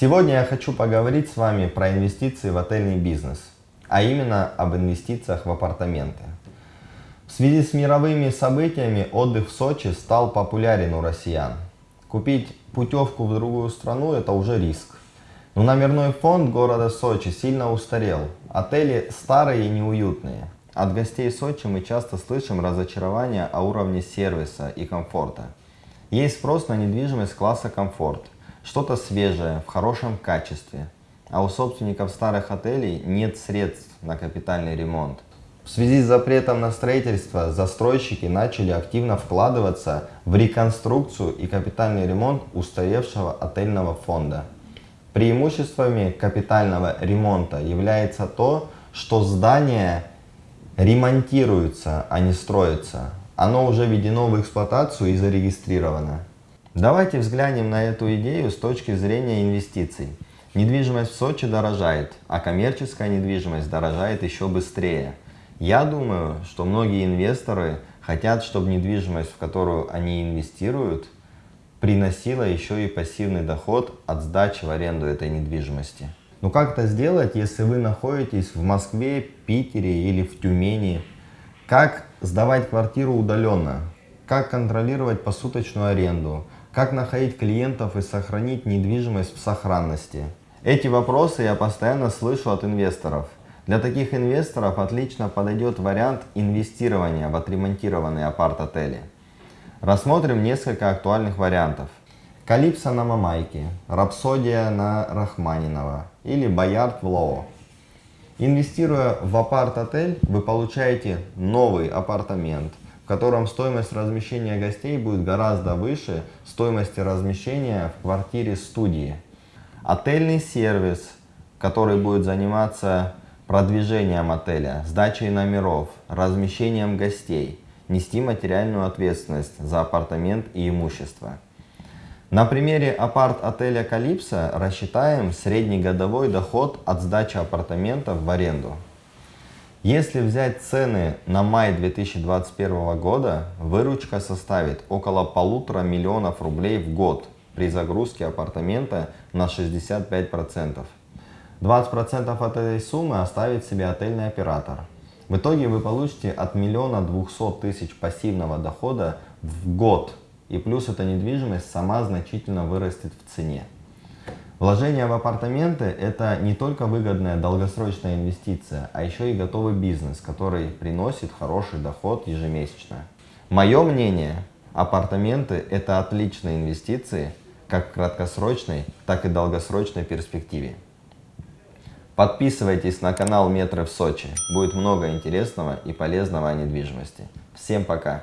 Сегодня я хочу поговорить с вами про инвестиции в отельный бизнес, а именно об инвестициях в апартаменты. В связи с мировыми событиями отдых в Сочи стал популярен у россиян. Купить путевку в другую страну – это уже риск. Но номерной фонд города Сочи сильно устарел. Отели старые и неуютные. От гостей Сочи мы часто слышим разочарование о уровне сервиса и комфорта. Есть спрос на недвижимость класса комфорт, что-то свежее, в хорошем качестве. А у собственников старых отелей нет средств на капитальный ремонт. В связи с запретом на строительство застройщики начали активно вкладываться в реконструкцию и капитальный ремонт устаревшего отельного фонда. Преимуществами капитального ремонта является то, что здание ремонтируется, а не строится. Оно уже введено в эксплуатацию и зарегистрировано. Давайте взглянем на эту идею с точки зрения инвестиций. Недвижимость в Сочи дорожает, а коммерческая недвижимость дорожает еще быстрее. Я думаю, что многие инвесторы хотят, чтобы недвижимость, в которую они инвестируют, приносила еще и пассивный доход от сдачи в аренду этой недвижимости. Но как это сделать, если вы находитесь в Москве, Питере или в Тюмени? Как сдавать квартиру удаленно, как контролировать посуточную аренду, как находить клиентов и сохранить недвижимость в сохранности. Эти вопросы я постоянно слышу от инвесторов. Для таких инвесторов отлично подойдет вариант инвестирования в отремонтированные апарт-отели. Рассмотрим несколько актуальных вариантов. Калипсо на Мамайке, Рапсодия на Рахманинова или Боярд в Лоо. Инвестируя в апарт-отель, вы получаете новый апартамент, в котором стоимость размещения гостей будет гораздо выше стоимости размещения в квартире студии. Отельный сервис, который будет заниматься продвижением отеля, сдачей номеров, размещением гостей, нести материальную ответственность за апартамент и имущество. На примере апарт-отеля Калипсо рассчитаем средний годовой доход от сдачи апартаментов в аренду. Если взять цены на май 2021 года, выручка составит около полутора миллионов рублей в год при загрузке апартамента на 65%. 20% от этой суммы оставит себе отельный оператор. В итоге вы получите от миллиона двухсот тысяч пассивного дохода в год и плюс эта недвижимость сама значительно вырастет в цене. Вложение в апартаменты – это не только выгодная долгосрочная инвестиция, а еще и готовый бизнес, который приносит хороший доход ежемесячно. Мое мнение, апартаменты – это отличные инвестиции как в краткосрочной, так и долгосрочной перспективе. Подписывайтесь на канал Метры в Сочи. Будет много интересного и полезного о недвижимости. Всем пока!